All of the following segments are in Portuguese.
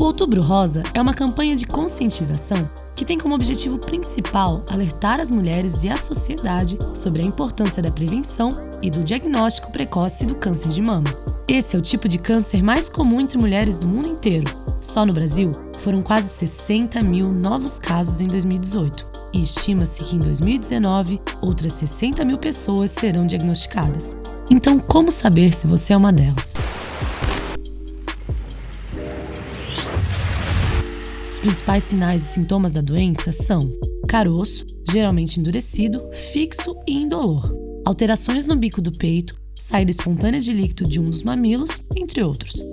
O Outubro Rosa é uma campanha de conscientização que tem como objetivo principal alertar as mulheres e a sociedade sobre a importância da prevenção e do diagnóstico precoce do câncer de mama. Esse é o tipo de câncer mais comum entre mulheres do mundo inteiro. Só no Brasil, foram quase 60 mil novos casos em 2018 e estima-se que em 2019 outras 60 mil pessoas serão diagnosticadas. Então, como saber se você é uma delas? Principais sinais e sintomas da doença são caroço, geralmente endurecido, fixo e indolor, alterações no bico do peito, saída espontânea de líquido de um dos mamilos, entre outros.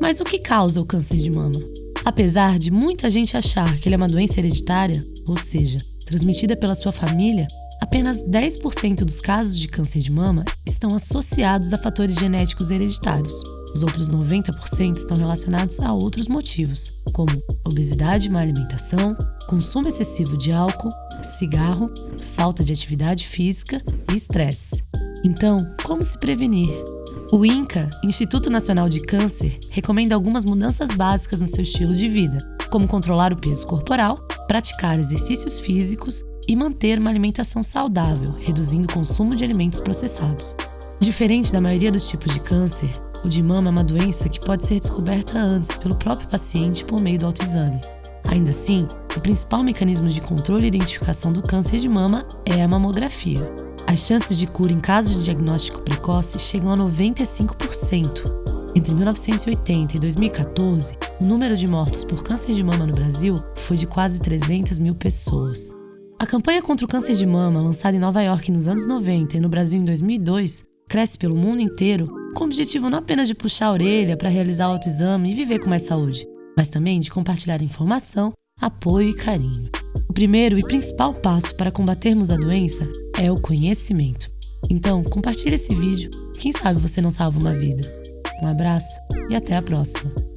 Mas o que causa o câncer de mama? Apesar de muita gente achar que ele é uma doença hereditária, ou seja, transmitida pela sua família, apenas 10% dos casos de câncer de mama estão associados a fatores genéticos hereditários. Os outros 90% estão relacionados a outros motivos, como obesidade, má alimentação, consumo excessivo de álcool, cigarro, falta de atividade física e estresse. Então, como se prevenir? O INCA, Instituto Nacional de Câncer, recomenda algumas mudanças básicas no seu estilo de vida, como controlar o peso corporal, praticar exercícios físicos e manter uma alimentação saudável, reduzindo o consumo de alimentos processados. Diferente da maioria dos tipos de câncer, o de mama é uma doença que pode ser descoberta antes pelo próprio paciente por meio do autoexame. Ainda assim, o principal mecanismo de controle e identificação do câncer de mama é a mamografia. As chances de cura em caso de diagnóstico precoce chegam a 95%. Entre 1980 e 2014, o número de mortos por câncer de mama no Brasil foi de quase 300 mil pessoas. A campanha contra o câncer de mama, lançada em Nova York nos anos 90 e no Brasil em 2002, cresce pelo mundo inteiro com o objetivo não apenas de puxar a orelha para realizar o autoexame e viver com mais saúde, mas também de compartilhar informação, apoio e carinho. O primeiro e principal passo para combatermos a doença é o conhecimento. Então, compartilhe esse vídeo, quem sabe você não salva uma vida. Um abraço e até a próxima!